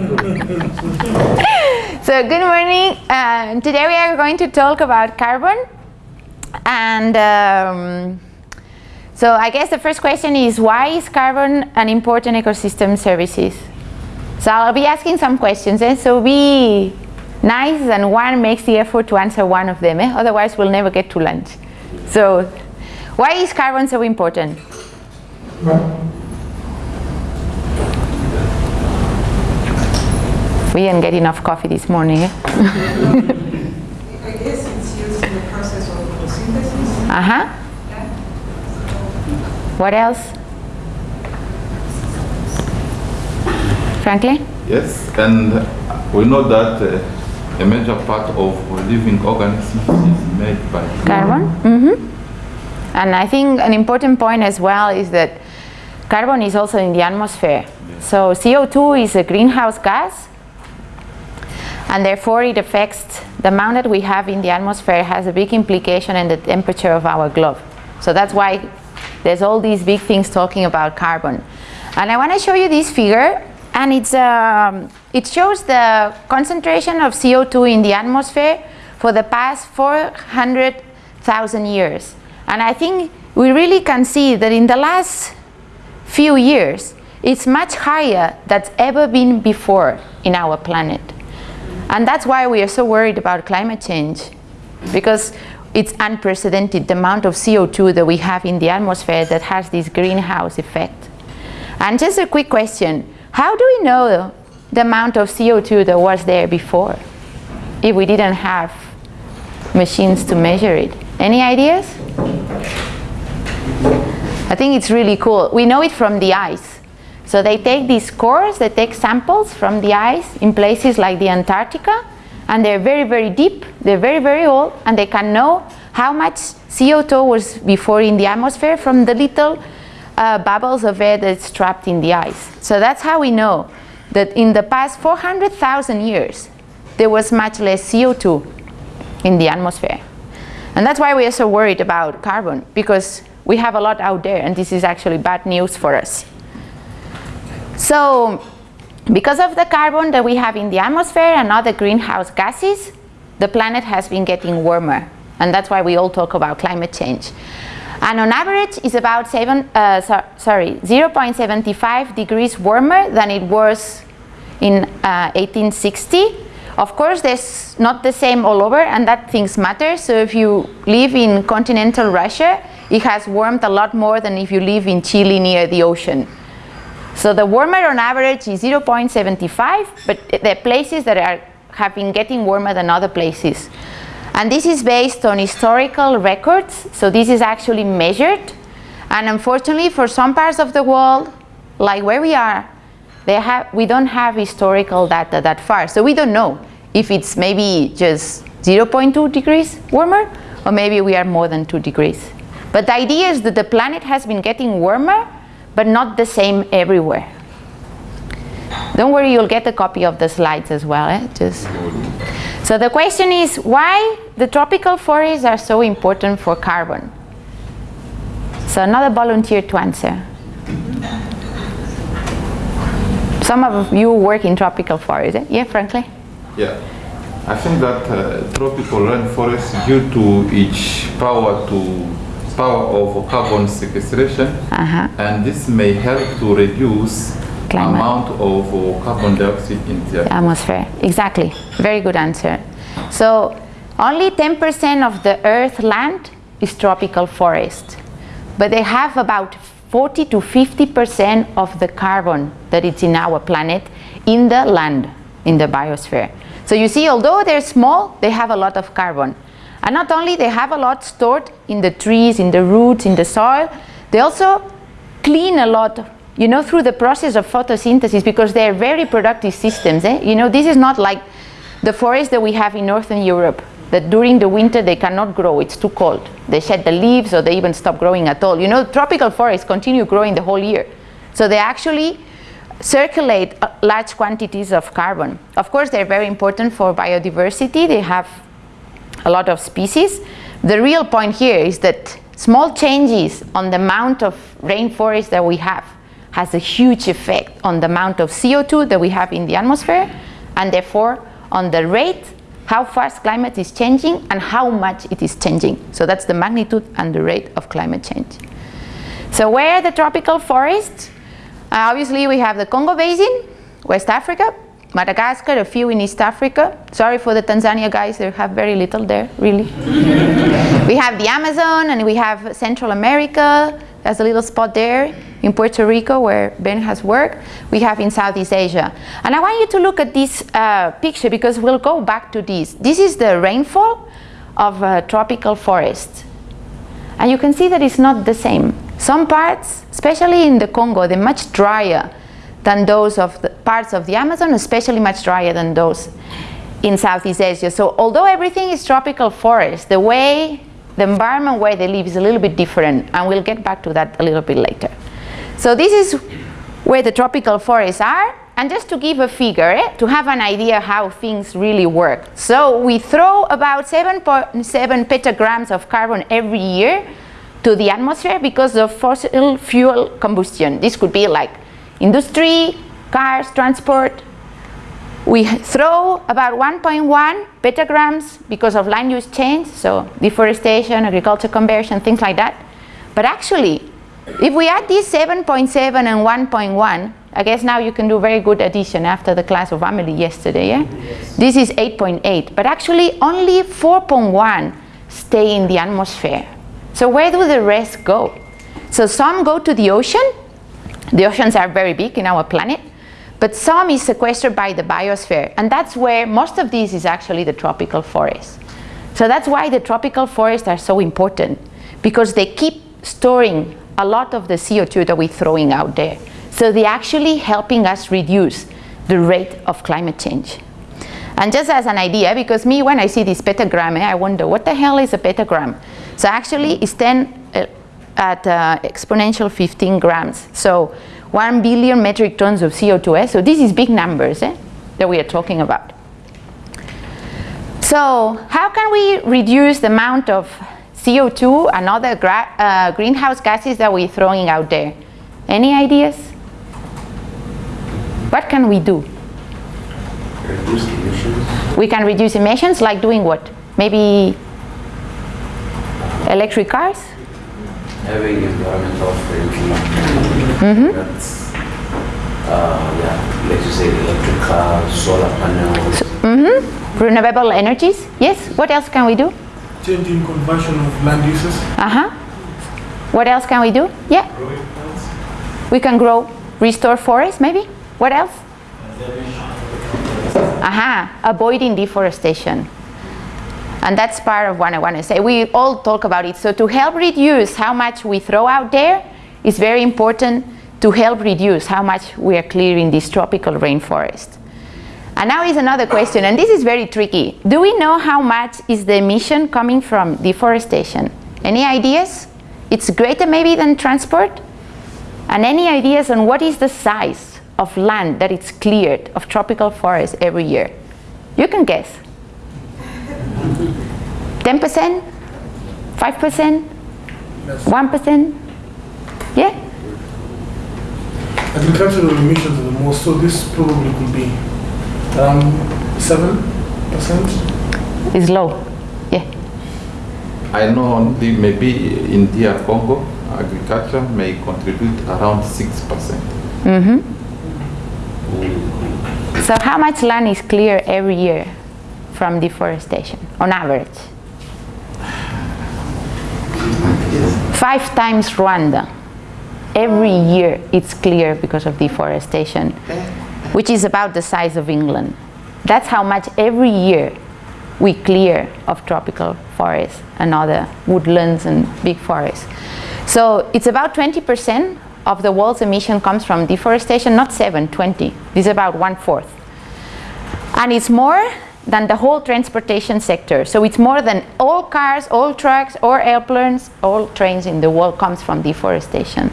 so good morning. Uh, today we are going to talk about carbon. And um, so I guess the first question is why is carbon an important ecosystem services? So I'll be asking some questions. Eh? So be nice and one makes the effort to answer one of them. Eh? Otherwise we'll never get to lunch. So why is carbon so important? We didn't get enough coffee this morning. Eh? I guess it's used in the process of photosynthesis. Uh-huh. What else? Frankly? Yes, and we know that uh, a major part of living organisms is made by Carbon? Mm-hmm. And I think an important point as well is that carbon is also in the atmosphere. So CO2 is a greenhouse gas and therefore it affects the amount that we have in the atmosphere has a big implication in the temperature of our globe. So that's why there's all these big things talking about carbon. And I want to show you this figure and it's, um, it shows the concentration of CO2 in the atmosphere for the past 400,000 years. And I think we really can see that in the last few years, it's much higher that's ever been before in our planet. And that's why we are so worried about climate change, because it's unprecedented, the amount of CO2 that we have in the atmosphere that has this greenhouse effect. And just a quick question, how do we know the amount of CO2 that was there before, if we didn't have machines to measure it? Any ideas? I think it's really cool. We know it from the ice. So they take these cores, they take samples from the ice in places like the Antarctica, and they're very, very deep, they're very, very old, and they can know how much CO2 was before in the atmosphere from the little uh, bubbles of air that's trapped in the ice. So that's how we know that in the past 400,000 years, there was much less CO2 in the atmosphere. And that's why we are so worried about carbon, because we have a lot out there, and this is actually bad news for us. So because of the carbon that we have in the atmosphere and other greenhouse gases, the planet has been getting warmer. And that's why we all talk about climate change. And on average, it's about seven, uh, so, sorry, 0.75 degrees warmer than it was in uh, 1860. Of course, there's not the same all over, and that things matter. So if you live in continental Russia, it has warmed a lot more than if you live in Chile near the ocean. So the warmer on average is 0.75, but the places that are, have been getting warmer than other places. And this is based on historical records, so this is actually measured. And unfortunately, for some parts of the world, like where we are, they have, we don't have historical data that far. So we don't know if it's maybe just 0.2 degrees warmer, or maybe we are more than 2 degrees. But the idea is that the planet has been getting warmer but not the same everywhere. Don't worry, you'll get a copy of the slides as well. Eh? Just so the question is why the tropical forests are so important for carbon. So another volunteer to answer. Some of you work in tropical forests. Eh? Yeah, frankly. Yeah. I think that uh, tropical rainforest, due to its power to power of carbon sequestration, Uh -huh. and this may help to reduce Climate. amount of carbon dioxide in the atmosphere. Exactly. Very good answer. So only 10% of the earth land is tropical forest, but they have about 40 to 50% of the carbon that is in our planet in the land, in the biosphere. So you see, although they're small, they have a lot of carbon. And not only they have a lot stored in the trees, in the roots, in the soil, they also clean a lot, you know, through the process of photosynthesis because they're very productive systems. Eh? You know, this is not like the forest that we have in Northern Europe, that during the winter they cannot grow, it's too cold. They shed the leaves or they even stop growing at all. You know, tropical forests continue growing the whole year. So they actually circulate uh, large quantities of carbon. Of course, they're very important for biodiversity. They have a lot of species. The real point here is that small changes on the amount of rainforest that we have has a huge effect on the amount of CO2 that we have in the atmosphere and therefore on the rate, how fast climate is changing and how much it is changing. So that's the magnitude and the rate of climate change. So where are the tropical forests? Uh, obviously we have the Congo Basin, West Africa, Madagascar, a few in East Africa. Sorry for the Tanzania guys, they have very little there, really. we have the Amazon and we have Central America, there's a little spot there in Puerto Rico where Ben has worked. We have in Southeast Asia. And I want you to look at this uh, picture because we'll go back to this. This is the rainfall of a tropical forest. And you can see that it's not the same. Some parts, especially in the Congo, they're much drier than those of the parts of the Amazon, especially much drier than those in Southeast Asia. So although everything is tropical forest, the way, the environment where they live is a little bit different, and we'll get back to that a little bit later. So this is where the tropical forests are. And just to give a figure, eh, to have an idea how things really work. So we throw about 7.7 petagrams of carbon every year to the atmosphere because of fossil fuel combustion. This could be like industry, cars, transport. We throw about 1.1 petagrams because of land use change, so deforestation, agriculture conversion, things like that. But actually, if we add these 7.7 and 1.1, I guess now you can do very good addition after the class of Amelie yesterday, yeah? Yes. This is 8.8, but actually only 4.1 stay in the atmosphere. So where do the rest go? So some go to the ocean. The oceans are very big in our planet, but some is sequestered by the biosphere, and that's where most of this is actually the tropical forests. So that's why the tropical forests are so important, because they keep storing a lot of the CO2 that we're throwing out there. So they're actually helping us reduce the rate of climate change. And just as an idea, because me, when I see this petagram, eh, I wonder, what the hell is a petagram? So actually, it's 10 uh, at uh, exponential 15 grams. So 1 billion metric tons of CO2. Eh? So this is big numbers eh, that we are talking about. So how can we reduce the amount of CO2 and other uh, greenhouse gases that we're throwing out there. Any ideas? What can we do? Reduce emissions. We can reduce emissions like doing what? Maybe electric cars? Having environmental friendly. Mm -hmm. That's, uh, yeah, let's just say electric cars, solar panels. So, mm -hmm. Renewable energies, yes. What else can we do? changing conversion of land uses. Uh-huh. What else can we do? Yeah. We can grow, restore forests maybe. What else? Aha, uh -huh. avoiding deforestation. And that's part of what I want to say. We all talk about it. So to help reduce how much we throw out there is very important to help reduce how much we are clearing this tropical rainforest. And now is another question, and this is very tricky. Do we know how much is the emission coming from deforestation? Any ideas? It's greater maybe than transport? And any ideas on what is the size of land that is cleared of tropical forests every year? You can guess. 10%? 5%? 1%? Yeah? Agricultural emissions are the most, so this probably could be around 7%? Is low, yeah. I know only maybe in DR Congo, agriculture may contribute around 6%. Mm -hmm. So how much land is clear every year from deforestation, on average? Five times Rwanda. Every year it's clear because of deforestation which is about the size of England. That's how much every year we clear of tropical forests and other woodlands and big forests. So it's about 20% of the world's emission comes from deforestation, not 7, 20. This is about one-fourth. And it's more than the whole transportation sector. So it's more than all cars, all trucks, or airplanes, all trains in the world comes from deforestation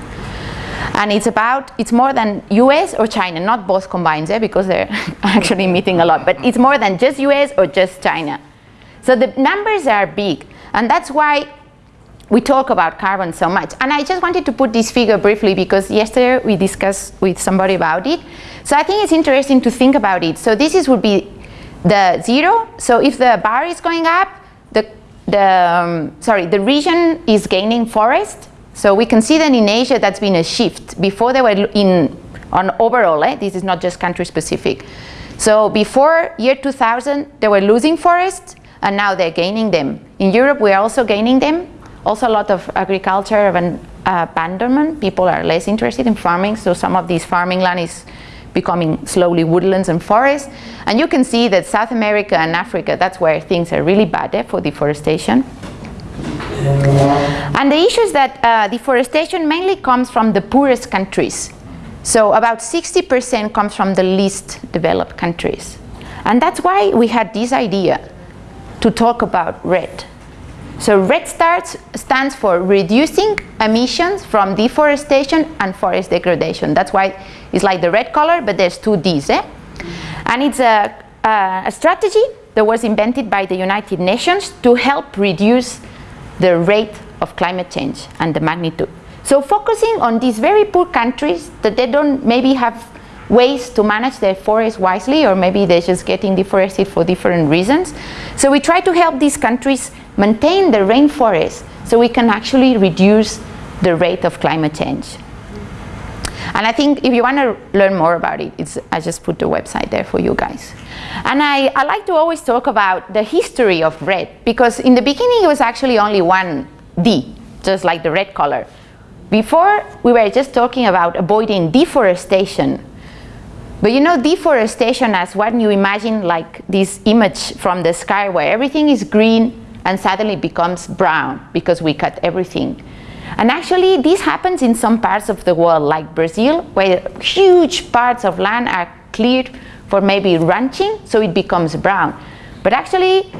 and it's about it's more than US or China not both combined eh, because they're actually emitting a lot but it's more than just US or just China so the numbers are big and that's why we talk about carbon so much. And I just wanted to put this figure briefly because yesterday we discussed with somebody about it. So I think it's interesting to think about it. So this is would be the zero. So if the bar is going up, the, the um, sorry, the region is gaining forest. So we can see that in Asia that's been a shift. Before they were in on overall, eh, this is not just country specific. So before year 2000, they were losing forests and now they're gaining them. In Europe, we're also gaining them. Also a lot of agriculture and abandonment. People are less interested in farming, so some of this farming land is becoming slowly woodlands and forests. And you can see that South America and Africa, that's where things are really bad eh, for deforestation. And the issue is that uh, deforestation mainly comes from the poorest countries. So about 60% comes from the least developed countries. And that's why we had this idea to talk about REDD. So REDD starts, stands for reducing emissions from deforestation and forest degradation. That's why it's like the red color, but there's two Ds. Eh? And it's a, a, a strategy that was invented by the United Nations to help reduce the rate of climate change and the magnitude. So focusing on these very poor countries that they don't maybe have ways to manage their forests wisely or maybe they're just getting deforested for different reasons. So we try to help these countries maintain the rainforest so we can actually reduce the rate of climate change. And I think if you want to learn more about it, it's, I just put the website there for you guys. And I, I like to always talk about the history of REDD because in the beginning it was actually only one D, just like the red color. Before we were just talking about avoiding deforestation. But you know deforestation as what you imagine like this image from the sky where everything is green and suddenly becomes brown because we cut everything. And actually this happens in some parts of the world like Brazil where huge parts of land are cleared for maybe ranching so it becomes brown. But actually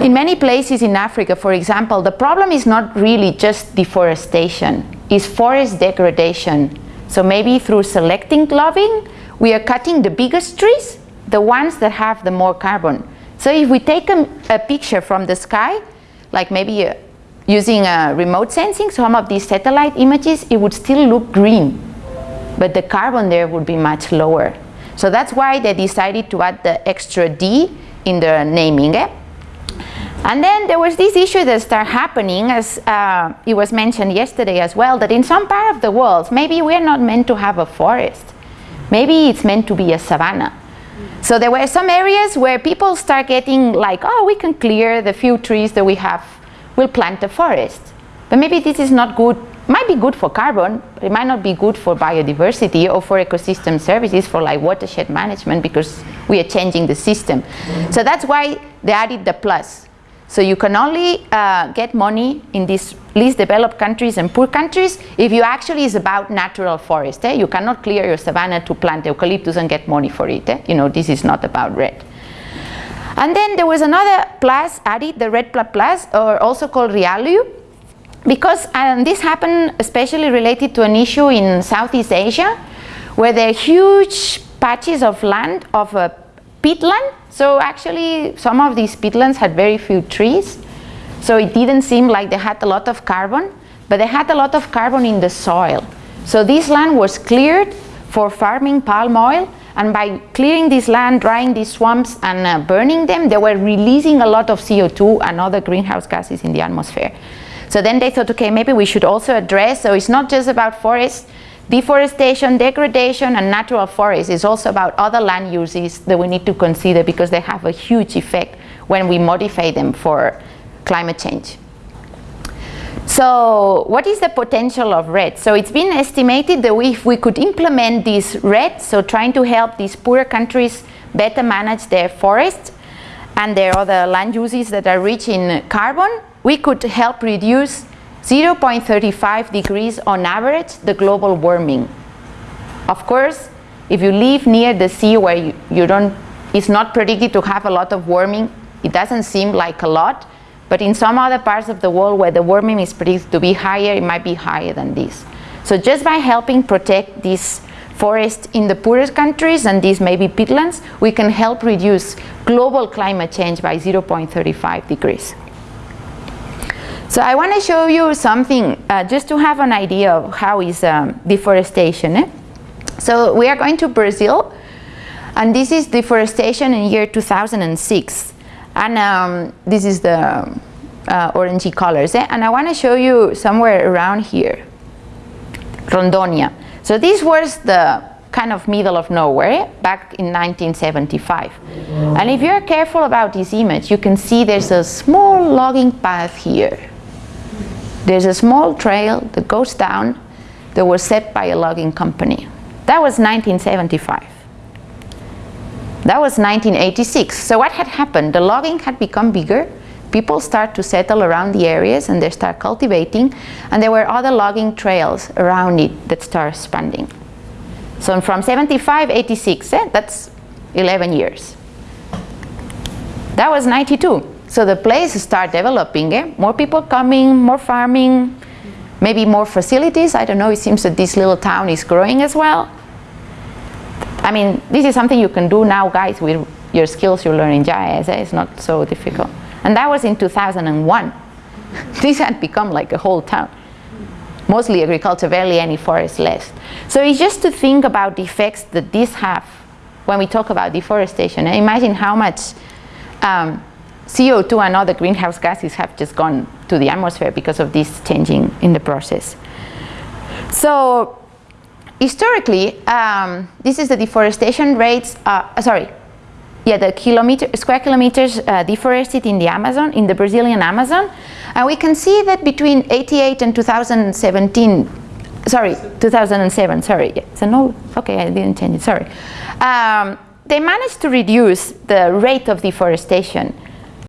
in many places in Africa for example the problem is not really just deforestation, it's forest degradation. So maybe through selecting logging we are cutting the biggest trees, the ones that have the more carbon. So if we take a, a picture from the sky, like maybe a, using a remote sensing, some of these satellite images, it would still look green, but the carbon there would be much lower. So that's why they decided to add the extra D in the naming. Eh? And then there was this issue that started happening, as uh, it was mentioned yesterday as well, that in some part of the world, maybe we're not meant to have a forest. Maybe it's meant to be a savanna. So there were some areas where people start getting like, oh, we can clear the few trees that we have will plant a forest. But maybe this is not good, might be good for carbon, but it might not be good for biodiversity or for ecosystem services, for like watershed management, because we are changing the system. So that's why they added the plus. So you can only uh, get money in these least developed countries and poor countries if you actually is about natural forest. Eh? You cannot clear your savanna to plant eucalyptus and get money for it. Eh? You know, this is not about REDD. And then there was another plus added, the REDD plus, or also called REALU, because um, this happened especially related to an issue in Southeast Asia, where there are huge patches of land, of uh, peatland. So actually, some of these peatlands had very few trees. So it didn't seem like they had a lot of carbon, but they had a lot of carbon in the soil. So this land was cleared for farming palm oil, and by clearing this land, drying these swamps and uh, burning them, they were releasing a lot of CO2 and other greenhouse gases in the atmosphere. So then they thought, okay, maybe we should also address, so it's not just about forests, deforestation, degradation, and natural forests. It's also about other land uses that we need to consider because they have a huge effect when we modify them for climate change. So what is the potential of REDD? So it's been estimated that if we could implement this REDD, so trying to help these poorer countries better manage their forests and their other land uses that are rich in carbon, we could help reduce 0.35 degrees on average the global warming. Of course, if you live near the sea where you, you don't, it's not predicted to have a lot of warming, it doesn't seem like a lot, but in some other parts of the world where the warming is predicted to be higher, it might be higher than this. So just by helping protect these forests in the poorest countries and these maybe peatlands, we can help reduce global climate change by 0.35 degrees. So I want to show you something uh, just to have an idea of how is um, deforestation. eh? So we are going to Brazil and this is deforestation in year 2006 and um, this is the uh, orangey colors eh? and I want to show you somewhere around here Rondonia. So this was the kind of middle of nowhere back in 1975. And if you're careful about this image, you can see there's a small logging path here. There's a small trail that goes down that was set by a logging company. That was 1975. That was 1986. So what had happened? The logging had become bigger. People start to settle around the areas and they start cultivating. And there were other logging trails around it that start expanding. So from 75, 86, eh, that's 11 years. That was 92. So the place start developing, eh? more people coming, more farming, maybe more facilities. I don't know, it seems that this little town is growing as well. I mean, this is something you can do now, guys, with your skills you learn in GIS. eh? It's not so difficult. And that was in 2001. this had become like a whole town. Mostly agriculture, barely any forest left. So it's just to think about the effects that this have when we talk about deforestation. And imagine how much um, CO2 and other greenhouse gases have just gone to the atmosphere because of this changing in the process. So historically, um, this is the deforestation rates, uh, sorry, yeah, the kilometer, square kilometers uh, deforested in the Amazon, in the Brazilian Amazon. And we can see that between 88 and 2017, sorry, 2007, sorry, yeah, so no, okay, I didn't change it, sorry. Um, they managed to reduce the rate of deforestation